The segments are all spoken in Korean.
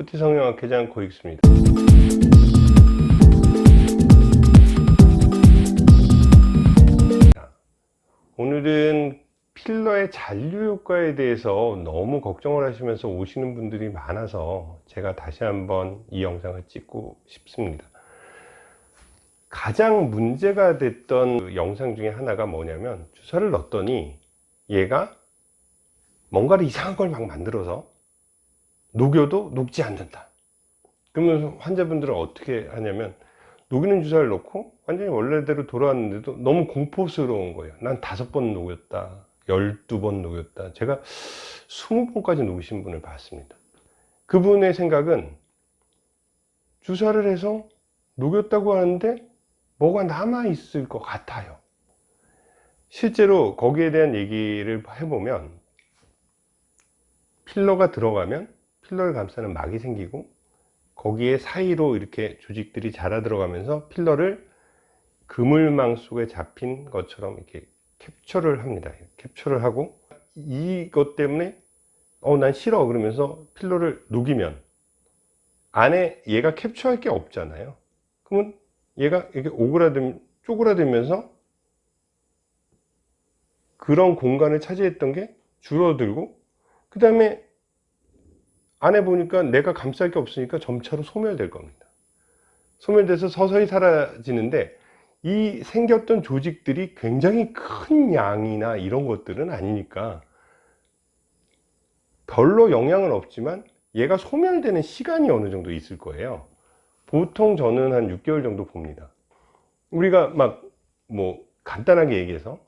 푸티 성형학회장 고익수입니다. 오늘은 필러의 잔류 효과에 대해서 너무 걱정을 하시면서 오시는 분들이 많아서 제가 다시 한번 이 영상을 찍고 싶습니다. 가장 문제가 됐던 그 영상 중에 하나가 뭐냐면 주사를 넣었더니 얘가 뭔가를 이상한 걸 막 만들어서 녹여도 녹지 않는다. 그러면 환자분들은 어떻게 하냐면 녹이는 주사를 넣고 완전히 원래대로 돌아왔는데도 너무 공포스러운 거예요. 난 다섯 번 녹였다 열두 번 녹였다. 제가 스무 번까지 녹이신 분을 봤습니다. 그분의 생각은 주사를 해서 녹였다고 하는데 뭐가 남아 있을 것 같아요. 실제로 거기에 대한 얘기를 해보면 필러가 들어가면 필러를 감싸는 막이 생기고 거기에 사이로 이렇게 조직들이 자라 들어가면서 필러를 그물망 속에 잡힌 것처럼 이렇게 캡처를 합니다. 캡처를 하고 이것 때문에 어 난 싫어 그러면서 필러를 녹이면 안에 얘가 캡처할 게 없잖아요. 그러면 얘가 이렇게 오그라들 쪼그라들면서 그런 공간을 차지했던 게 줄어들고 그 다음에 안에 보니까 내가 감쌀 게 없으니까 점차로 소멸될 겁니다. 소멸돼서 서서히 사라지는데 이 생겼던 조직들이 굉장히 큰 양이나 이런 것들은 아니니까 별로 영향은 없지만 얘가 소멸되는 시간이 어느 정도 있을 거예요. 보통 저는 한 6개월 정도 봅니다. 우리가 막 뭐 간단하게 얘기해서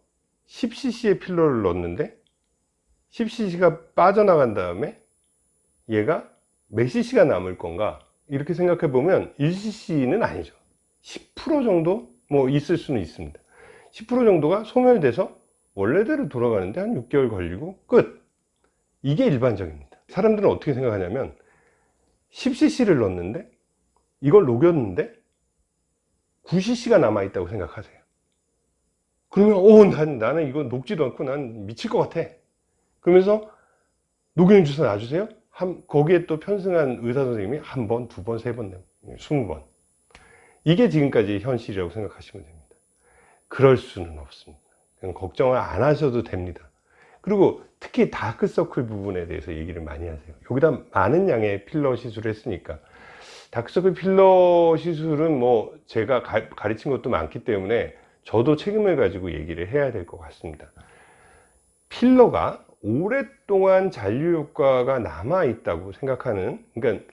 10cc의 필러를 넣었는데 10cc가 빠져나간 다음에 얘가 몇 cc가 남을 건가? 이렇게 생각해 보면 1cc는 아니죠. 10% 정도 뭐 있을 수는 있습니다. 10% 정도가 소멸돼서 원래대로 돌아가는데 한 6개월 걸리고 끝. 이게 일반적입니다. 사람들은 어떻게 생각하냐면 10cc를 넣었는데 이걸 녹였는데 9cc가 남아있다고 생각하세요. 그러면 오 난, 나는 이거 녹지도 않고 난 미칠 것 같아. 그러면서 녹이는 주사 놔주세요 한, 거기에 또 편승한 의사 선생님이 한 번, 두 번, 세 번, 스무 번. 이게 지금까지 현실이라고 생각하시면 됩니다. 그럴 수는 없습니다. 걱정을 안 하셔도 됩니다. 그리고 특히 다크서클 부분에 대해서 얘기를 많이 하세요. 여기다 많은 양의 필러 시술을 했으니까. 다크서클 필러 시술은 뭐 제가 가, 가르친 것도 많기 때문에 저도 책임을 가지고 얘기를 해야 될 것 같습니다. 필러가 오랫동안 잔류 효과가 남아 있다고 생각하는 그러니까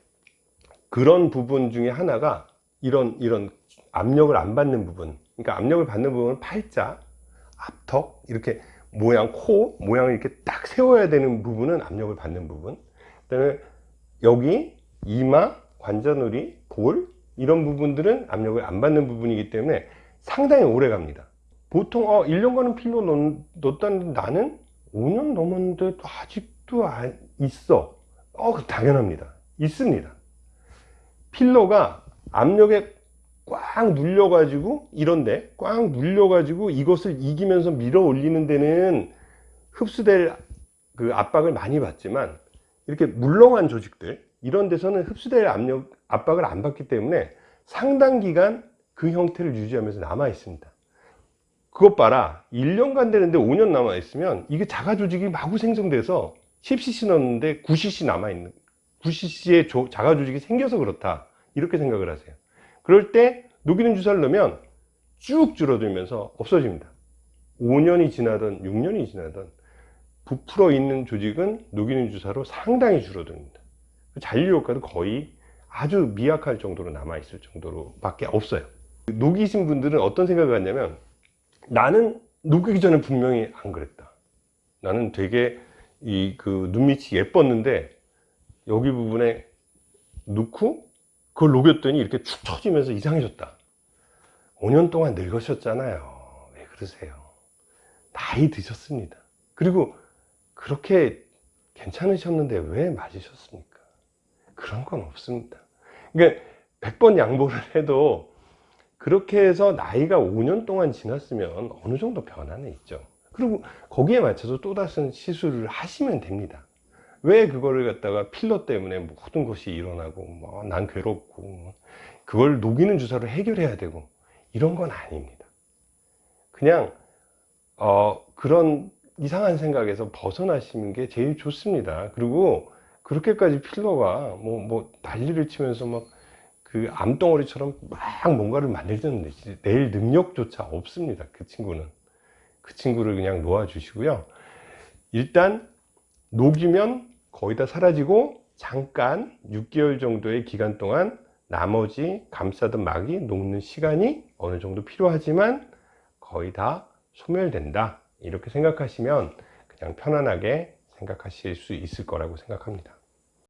그런 부분 중에 하나가 이런 이런 압력을 안 받는 부분. 그러니까 압력을 받는 부분은 팔자 앞턱 이렇게 모양 코 모양을 이렇게 딱 세워야 되는 부분은 압력을 받는 부분. 그 다음에 여기 이마 관자놀이 볼 이런 부분들은 압력을 안 받는 부분이기 때문에 상당히 오래 갑니다. 보통 어 1년간은 필러 넣었다는데 나는 5년 넘었는데 아직도 있어. 어 당연합니다. 있습니다. 필러가 압력에 꽉 눌려 가지고 이런데 꽉 눌려 가지고 이것을 이기면서 밀어 올리는 데는 흡수될 그 압박을 많이 받지만 이렇게 물렁한 조직들 이런 데서는 흡수될 압력 압박을 안 받기 때문에 상당 기간 그 형태를 유지하면서 남아 있습니다 그것 봐라. 1년간 되는데 5년 남아 있으면 이게 자가 조직이 마구 생성돼서 10cc 넣었는데 9cc 남아 있는 9cc의 자가 조직이 생겨서 그렇다. 이렇게 생각을 하세요. 그럴 때 녹이는 주사를 넣으면 쭉 줄어들면서 없어집니다. 5년이 지나든 6년이 지나든 부풀어 있는 조직은 녹이는 주사로 상당히 줄어듭니다. 잔류 효과도 거의 아주 미약할 정도로 남아 있을 정도로 밖에 없어요. 녹이신 분들은 어떤 생각을 하냐면 나는 녹이기 전에 분명히 안 그랬다. 나는 되게 이 그 눈밑이 예뻤는데 여기 부분에 넣고 그걸 녹였더니 이렇게 축 처지면서 이상해졌다. 5년 동안 늙으셨잖아요. 왜 그러세요? 나이 드셨습니다. 그리고 그렇게 괜찮으셨는데 왜 맞으셨습니까? 그런 건 없습니다. 그러니까 100번 양보를 해도 그렇게 해서 나이가 5년 동안 지났으면 어느 정도 변화는 있죠 그리고 거기에 맞춰서 또다시 시술을 하시면 됩니다 왜 그거를 갖다가 필러 때문에 모든 것이 일어나고 뭐 난 괴롭고 그걸 녹이는 주사로 해결해야 되고 이런 건 아닙니다. 그냥 어, 그런 이상한 생각에서 벗어나시는 게 제일 좋습니다. 그리고 그렇게까지 필러가 뭐, 뭐 난리를 치면서 막 그 암덩어리처럼 막 뭔가를 만들든 낼 능력조차 없습니다. 그 친구는. 그 친구를 그냥 놓아 주시고요. 일단 녹이면 거의 다 사라지고 잠깐 6개월 정도의 기간 동안 나머지 감싸던 막이 녹는 시간이 어느 정도 필요하지만 거의 다 소멸된다. 이렇게 생각하시면 그냥 편안하게 생각하실 수 있을 거라고 생각합니다.